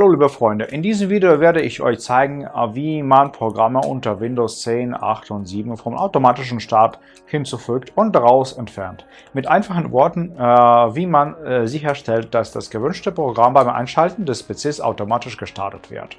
Hallo liebe Freunde, in diesem Video werde ich euch zeigen, äh, wie man Programme unter Windows 10, 8 und 7 vom automatischen Start hinzufügt und daraus entfernt. Mit einfachen Worten, äh, wie man äh, sicherstellt, dass das gewünschte Programm beim Einschalten des PCs automatisch gestartet wird.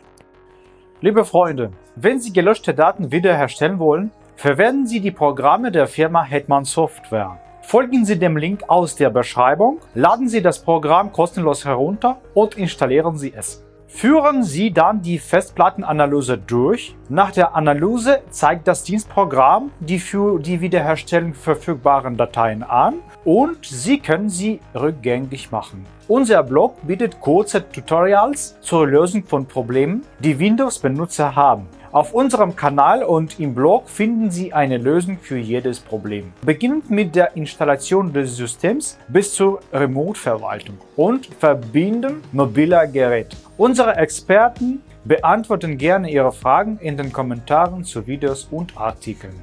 Liebe Freunde, wenn Sie gelöschte Daten wiederherstellen wollen, verwenden Sie die Programme der Firma Hetman Software. Folgen Sie dem Link aus der Beschreibung, laden Sie das Programm kostenlos herunter und installieren Sie es. Führen Sie dann die Festplattenanalyse durch. Nach der Analyse zeigt das Dienstprogramm die für die Wiederherstellung verfügbaren Dateien an und Sie können sie rückgängig machen. Unser Blog bietet kurze Tutorials zur Lösung von Problemen, die Windows-Benutzer haben. Auf unserem Kanal und im Blog finden Sie eine Lösung für jedes Problem. Beginnend mit der Installation des Systems bis zur Remote-Verwaltung und Verbinden mobiler Geräte. Unsere Experten beantworten gerne Ihre Fragen in den Kommentaren zu Videos und Artikeln.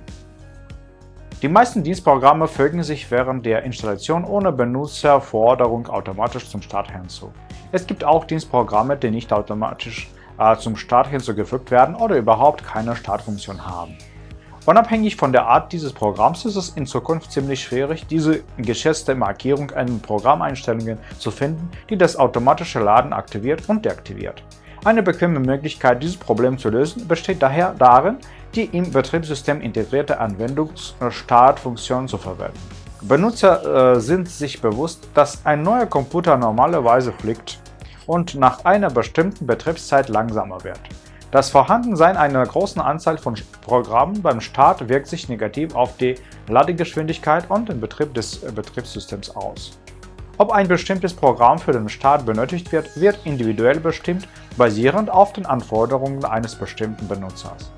Die meisten Dienstprogramme fügen sich während der Installation ohne Benutzerforderung automatisch zum Start hinzu. Es gibt auch Dienstprogramme, die nicht automatisch zum Start hinzugefügt werden oder überhaupt keine Startfunktion haben. Unabhängig von der Art dieses Programms ist es in Zukunft ziemlich schwierig, diese geschätzte Markierung in Programmeinstellungen zu finden, die das automatische Laden aktiviert und deaktiviert. Eine bequeme Möglichkeit, dieses Problem zu lösen, besteht daher darin, die im Betriebssystem integrierte Anwendungsstartfunktion zu verwenden. Benutzer äh, sind sich bewusst, dass ein neuer Computer normalerweise fliegt und nach einer bestimmten Betriebszeit langsamer wird. Das Vorhandensein einer großen Anzahl von Programmen beim Start wirkt sich negativ auf die Ladegeschwindigkeit und den Betrieb des Betriebssystems aus. Ob ein bestimmtes Programm für den Start benötigt wird, wird individuell bestimmt, basierend auf den Anforderungen eines bestimmten Benutzers.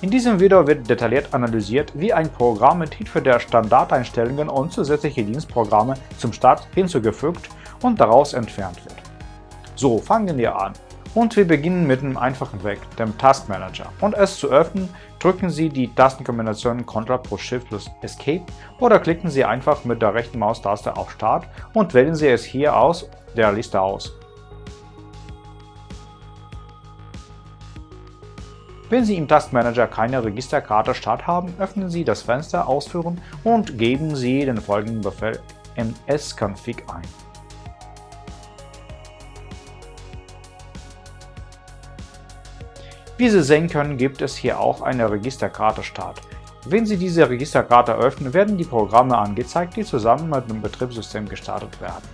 In diesem Video wird detailliert analysiert, wie ein Programm mit Hilfe der Standardeinstellungen und zusätzliche Dienstprogramme zum Start hinzugefügt und daraus entfernt wird. So, fangen wir an. Und wir beginnen mit einem einfachen Weg, dem Task Manager. Um es zu öffnen, drücken Sie die Tastenkombination Ctrl plus Shift plus Escape oder klicken Sie einfach mit der rechten Maustaste auf Start und wählen Sie es hier aus der Liste aus. Wenn Sie im Taskmanager keine Registerkarte Start haben, öffnen Sie das Fenster Ausführen und geben Sie den folgenden Befehl msconfig ein. Wie Sie sehen können, gibt es hier auch eine Registerkarte Start. Wenn Sie diese Registerkarte öffnen, werden die Programme angezeigt, die zusammen mit dem Betriebssystem gestartet werden.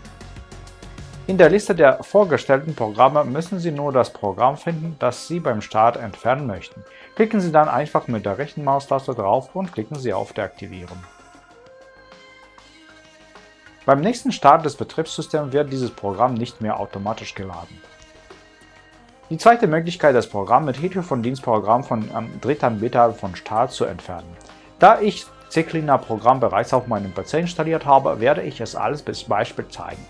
In der Liste der vorgestellten Programme müssen Sie nur das Programm finden, das Sie beim Start entfernen möchten. Klicken Sie dann einfach mit der rechten Maustaste drauf und klicken Sie auf Deaktivieren. Beim nächsten Start des Betriebssystems wird dieses Programm nicht mehr automatisch geladen. Die zweite Möglichkeit, das Programm mit Hilfe von Dienstprogramm von ähm, Drittanbieter von Start zu entfernen. Da ich CCleaner Programm bereits auf meinem PC installiert habe, werde ich es alles bis Beispiel zeigen.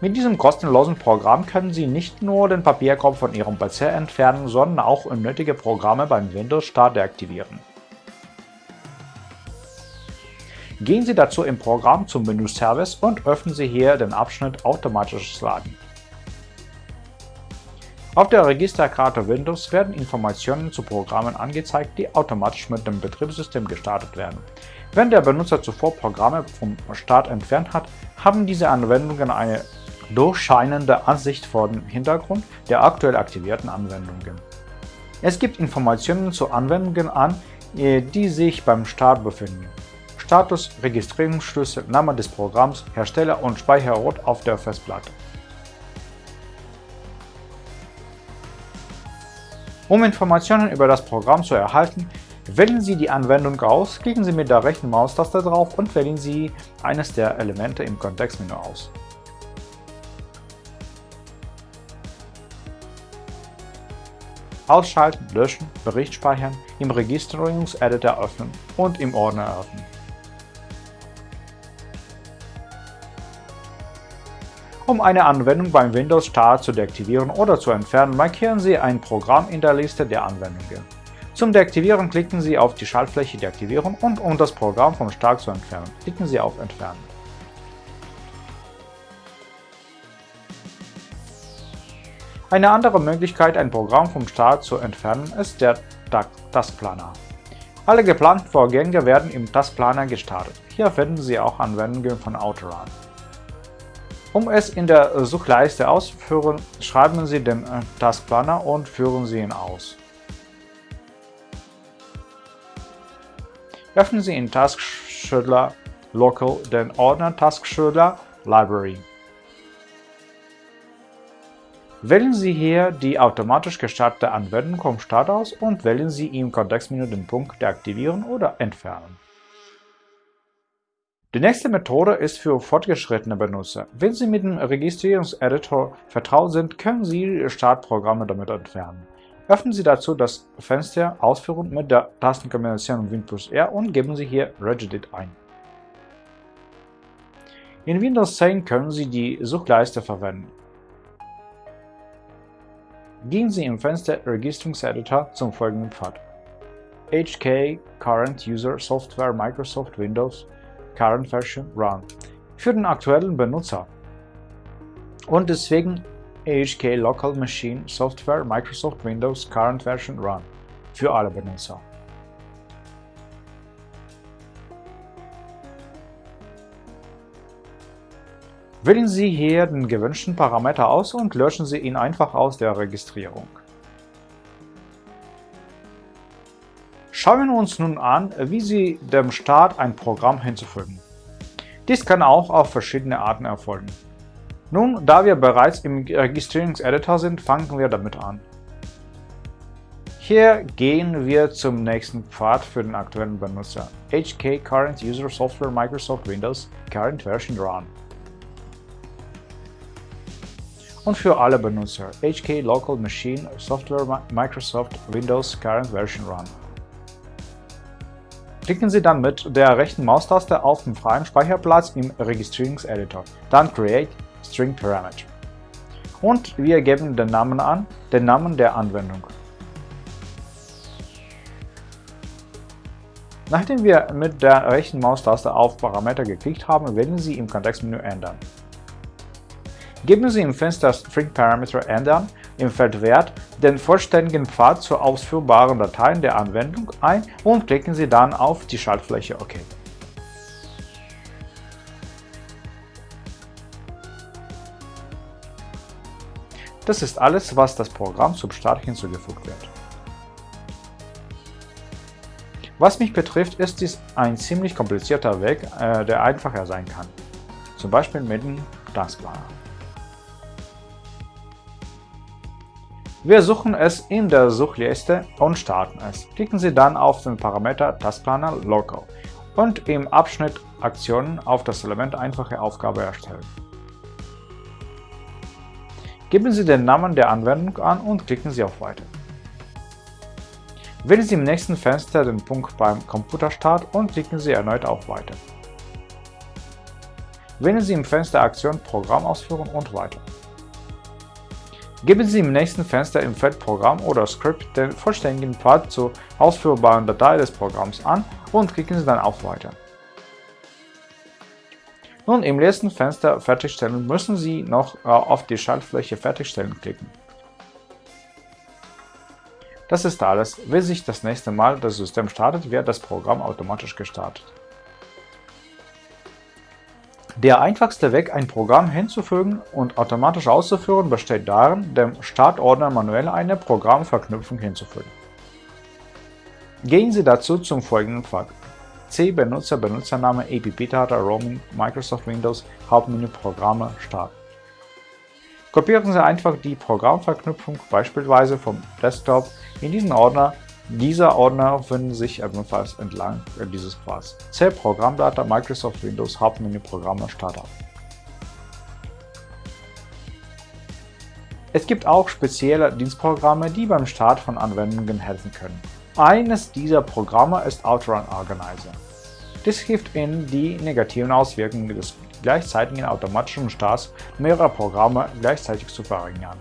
Mit diesem kostenlosen Programm können Sie nicht nur den Papierkorb von Ihrem PC entfernen, sondern auch unnötige Programme beim Windows-Start deaktivieren. Gehen Sie dazu im Programm zum Menü Service und öffnen Sie hier den Abschnitt Automatisches Laden. Auf der Registerkarte Windows werden Informationen zu Programmen angezeigt, die automatisch mit dem Betriebssystem gestartet werden. Wenn der Benutzer zuvor Programme vom Start entfernt hat, haben diese Anwendungen eine durchscheinende Ansicht vor dem Hintergrund der aktuell aktivierten Anwendungen. Es gibt Informationen zu Anwendungen an, äh, die sich beim Start befinden. Status, Registrierungsschlüssel, Name des Programms, Hersteller und Speicherort auf der Festplatte. Um Informationen über das Programm zu erhalten, wählen Sie die Anwendung aus, klicken Sie mit der rechten Maustaste drauf und wählen Sie eines der Elemente im Kontextmenü aus. Ausschalten, löschen, Bericht speichern, im Registrierungseditor öffnen und im Ordner öffnen. Um eine Anwendung beim Windows Start zu deaktivieren oder zu entfernen, markieren Sie ein Programm in der Liste der Anwendungen. Zum Deaktivieren klicken Sie auf die Schaltfläche Deaktivieren und um das Programm vom Start zu entfernen, klicken Sie auf Entfernen. Eine andere Möglichkeit, ein Programm vom Start zu entfernen, ist der Taskplaner. Alle geplanten Vorgänge werden im Taskplaner gestartet. Hier finden Sie auch Anwendungen von Autorun. Um es in der Suchleiste auszuführen, schreiben Sie den äh, Taskplaner und führen Sie ihn aus. Öffnen Sie in Taskscheduler Local den Ordner Taskscheduler Library. Wählen Sie hier die automatisch gestartete Anwendung vom Start aus und wählen Sie im Kontextmenü den Punkt Deaktivieren oder Entfernen. Die nächste Methode ist für fortgeschrittene Benutzer. Wenn Sie mit dem Registrierungseditor vertraut sind, können Sie Startprogramme damit entfernen. Öffnen Sie dazu das Fenster Ausführen mit der Tastenkombination Win R und geben Sie hier Regedit ein. In Windows 10 können Sie die Suchleiste verwenden. Gehen Sie im Fenster Registrierungseditor zum folgenden Pfad. HK Current User Software Microsoft Windows Current Version Run für den aktuellen Benutzer und deswegen AHK Local Machine Software Microsoft Windows Current Version Run für alle Benutzer. Wählen Sie hier den gewünschten Parameter aus und löschen Sie ihn einfach aus der Registrierung. Schauen wir uns nun an, wie Sie dem Start ein Programm hinzufügen. Dies kann auch auf verschiedene Arten erfolgen. Nun, da wir bereits im Registrierungseditor sind, fangen wir damit an. Hier gehen wir zum nächsten Pfad für den aktuellen Benutzer HK Current User Software Microsoft Windows Current Version Run und für alle Benutzer HK Local Machine Software Microsoft Windows Current Version Run. Klicken Sie dann mit der rechten Maustaste auf den freien Speicherplatz im Registrierungseditor, dann Create String Parameter. Und wir geben den Namen an, den Namen der Anwendung. Nachdem wir mit der rechten Maustaste auf Parameter geklickt haben, wählen Sie im Kontextmenü Ändern. Geben Sie im Fenster String Parameter ändern im Feld Wert den vollständigen Pfad zur ausführbaren Datei der Anwendung ein und klicken Sie dann auf die Schaltfläche OK. Das ist alles, was das Programm zum Start hinzugefügt wird. Was mich betrifft, ist dies ein ziemlich komplizierter Weg, äh, der einfacher sein kann, zum Beispiel mit dem Taskplaner. Wir suchen es in der Suchliste und starten es. Klicken Sie dann auf den Parameter Taskplaner Local und im Abschnitt Aktionen auf das Element Einfache Aufgabe erstellen. Geben Sie den Namen der Anwendung an und klicken Sie auf Weiter. Wählen Sie im nächsten Fenster den Punkt beim Computerstart und klicken Sie erneut auf Weiter. Wählen Sie im Fenster Aktion Programm ausführen und Weiter. Geben Sie im nächsten Fenster im Feld Programm oder Script den vollständigen Pfad zur ausführbaren Datei des Programms an und klicken Sie dann auf Weiter. Nun im letzten Fenster Fertigstellen müssen Sie noch äh, auf die Schaltfläche Fertigstellen klicken. Das ist alles. Wenn sich das nächste Mal das System startet, wird das Programm automatisch gestartet. Der einfachste Weg, ein Programm hinzufügen und automatisch auszuführen, besteht darin, dem Startordner manuell eine Programmverknüpfung hinzufügen. Gehen Sie dazu zum folgenden Pfad. C Benutzer Benutzername APP Data Roaming Microsoft Windows Hauptmenü Programme Start. Kopieren Sie einfach die Programmverknüpfung beispielsweise vom Desktop in diesen Ordner dieser Ordner finden sich ebenfalls entlang dieses Pfads. C Programmdata Microsoft Windows Hauptmenü Programme Startup. Es gibt auch spezielle Dienstprogramme, die beim Start von Anwendungen helfen können. Eines dieser Programme ist Outrun Organizer. Dies hilft Ihnen, die negativen Auswirkungen des gleichzeitigen automatischen Starts mehrerer Programme gleichzeitig zu verringern.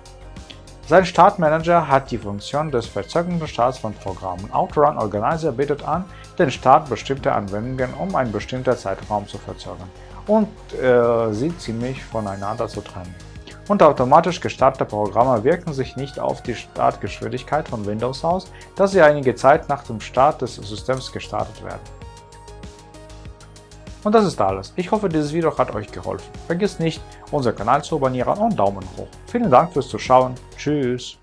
Sein Startmanager hat die Funktion des verzögerten Starts von Programmen. Outrun Organizer bietet an, den Start bestimmter Anwendungen um einen bestimmten Zeitraum zu verzögern und äh, sie ziemlich voneinander zu trennen. und automatisch gestartete Programme wirken sich nicht auf die Startgeschwindigkeit von Windows aus, da sie einige Zeit nach dem Start des Systems gestartet werden. Und das ist alles. Ich hoffe, dieses Video hat euch geholfen. Vergesst nicht, unseren Kanal zu abonnieren und Daumen hoch. Vielen Dank fürs Zuschauen. Tschüss.